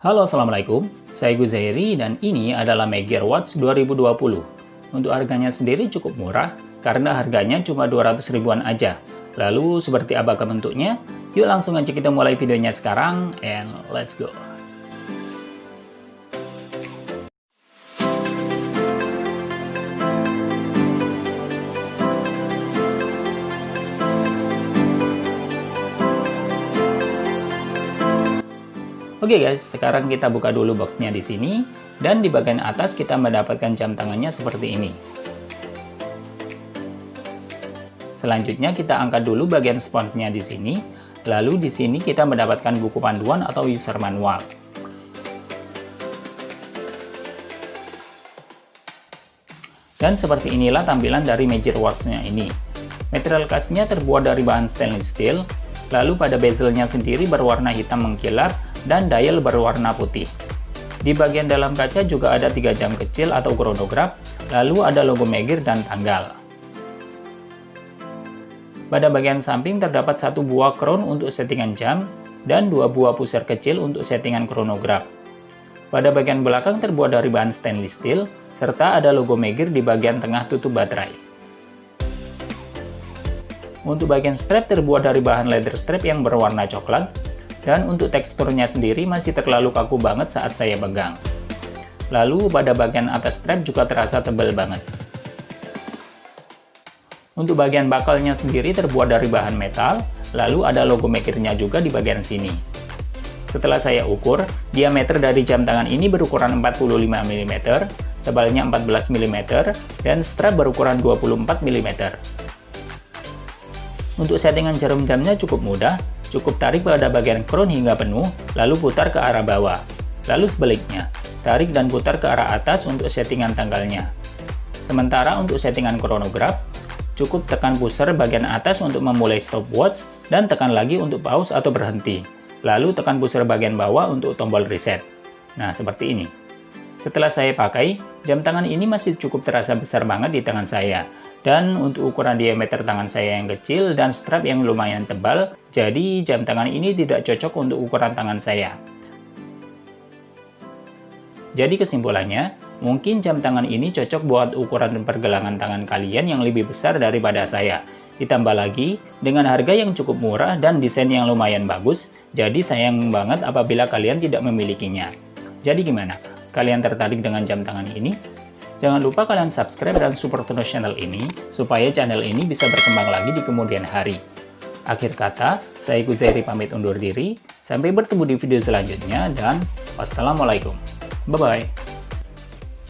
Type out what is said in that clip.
Halo Assalamualaikum, saya Guzairi dan ini adalah Magyar Watch 2020. Untuk harganya sendiri cukup murah, karena harganya cuma 200 ribuan aja. Lalu seperti apakah bentuknya? Yuk langsung aja kita mulai videonya sekarang, and let's go! Oke okay guys, sekarang kita buka dulu boxnya di sini, dan di bagian atas kita mendapatkan jam tangannya seperti ini. Selanjutnya kita angkat dulu bagian sponsnya di sini, lalu di sini kita mendapatkan buku panduan atau user manual. Dan seperti inilah tampilan dari Major Watch-nya ini. Material case-nya terbuat dari bahan stainless steel, lalu pada bezelnya sendiri berwarna hitam mengkilap, dan dial berwarna putih. Di bagian dalam kaca juga ada tiga jam kecil atau chronograph, lalu ada logo Megir dan tanggal. Pada bagian samping terdapat satu buah crown untuk settingan jam, dan dua buah pusar kecil untuk settingan chronograph. Pada bagian belakang terbuat dari bahan stainless steel, serta ada logo Megir di bagian tengah tutup baterai. Untuk bagian strap terbuat dari bahan leather strap yang berwarna coklat, dan untuk teksturnya sendiri masih terlalu kaku banget saat saya pegang. Lalu pada bagian atas strap juga terasa tebal banget. Untuk bagian bakalnya sendiri terbuat dari bahan metal, lalu ada logo mekirnya juga di bagian sini. Setelah saya ukur, diameter dari jam tangan ini berukuran 45 mm, tebalnya 14 mm, dan strap berukuran 24 mm. Untuk settingan jarum jamnya cukup mudah, Cukup tarik pada bagian crown hingga penuh, lalu putar ke arah bawah. Lalu sebaliknya, tarik dan putar ke arah atas untuk settingan tanggalnya. Sementara untuk settingan chronograph, cukup tekan pusher bagian atas untuk memulai stopwatch dan tekan lagi untuk pause atau berhenti. Lalu tekan pusher bagian bawah untuk tombol reset. Nah, seperti ini. Setelah saya pakai, jam tangan ini masih cukup terasa besar banget di tangan saya. Dan untuk ukuran diameter tangan saya yang kecil dan strap yang lumayan tebal, jadi jam tangan ini tidak cocok untuk ukuran tangan saya. Jadi kesimpulannya, mungkin jam tangan ini cocok buat ukuran pergelangan tangan kalian yang lebih besar daripada saya. Ditambah lagi, dengan harga yang cukup murah dan desain yang lumayan bagus, jadi sayang banget apabila kalian tidak memilikinya. Jadi gimana? Kalian tertarik dengan jam tangan ini? Jangan lupa kalian subscribe dan support terus channel ini, supaya channel ini bisa berkembang lagi di kemudian hari. Akhir kata, saya Guzairi pamit undur diri, sampai bertemu di video selanjutnya, dan wassalamualaikum. Bye-bye.